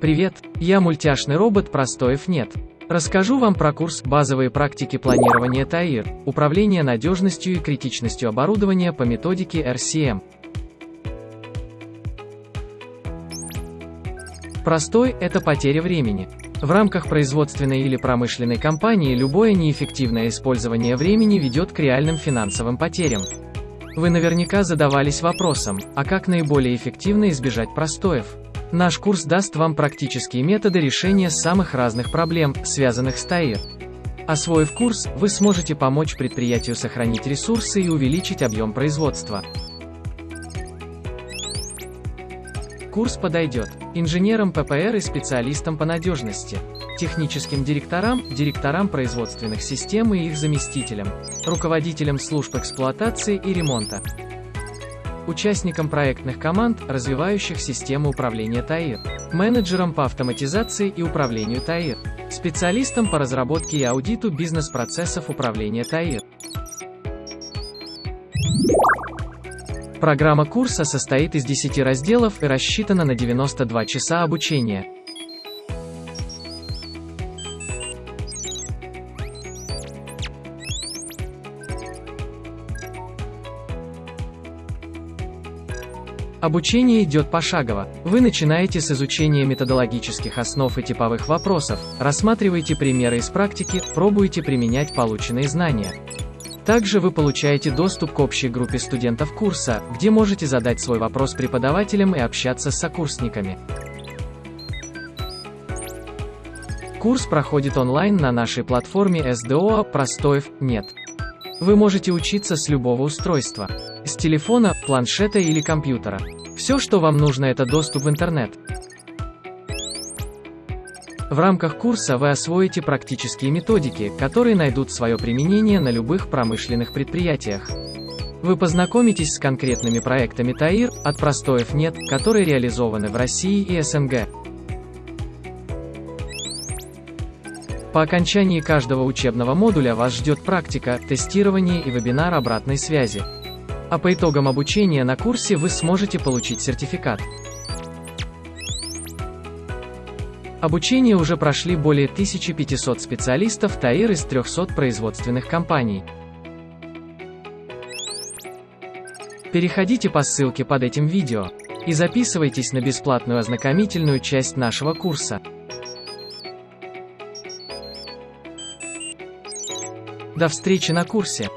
Привет, я мультяшный робот Простоев нет. Расскажу вам про курс «Базовые практики планирования ТАИР. Управление надежностью и критичностью оборудования по методике RCM». Простой – это потеря времени. В рамках производственной или промышленной компании любое неэффективное использование времени ведет к реальным финансовым потерям. Вы наверняка задавались вопросом, а как наиболее эффективно избежать простоев? Наш курс даст вам практические методы решения самых разных проблем, связанных с ТАИР. Освоив курс, вы сможете помочь предприятию сохранить ресурсы и увеличить объем производства. Курс подойдет инженерам ППР и специалистам по надежности, техническим директорам, директорам производственных систем и их заместителям, руководителям служб эксплуатации и ремонта, участникам проектных команд, развивающих систему управления ТАИР, менеджерам по автоматизации и управлению ТАИР, специалистам по разработке и аудиту бизнес-процессов управления ТАИР. Программа курса состоит из 10 разделов и рассчитана на 92 часа обучения. Обучение идет пошагово. Вы начинаете с изучения методологических основ и типовых вопросов, рассматриваете примеры из практики, пробуете применять полученные знания. Также вы получаете доступ к общей группе студентов курса, где можете задать свой вопрос преподавателям и общаться с сокурсниками. Курс проходит онлайн на нашей платформе SDO «Простоев нет». Вы можете учиться с любого устройства. С телефона, планшета или компьютера. Все, что вам нужно, это доступ в интернет. В рамках курса вы освоите практические методики, которые найдут свое применение на любых промышленных предприятиях. Вы познакомитесь с конкретными проектами ТАИР, от простоев нет, которые реализованы в России и СНГ. По окончании каждого учебного модуля вас ждет практика, тестирование и вебинар обратной связи. А по итогам обучения на курсе вы сможете получить сертификат. Обучение уже прошли более 1500 специалистов ТАИР из 300 производственных компаний. Переходите по ссылке под этим видео и записывайтесь на бесплатную ознакомительную часть нашего курса. До встречи на курсе!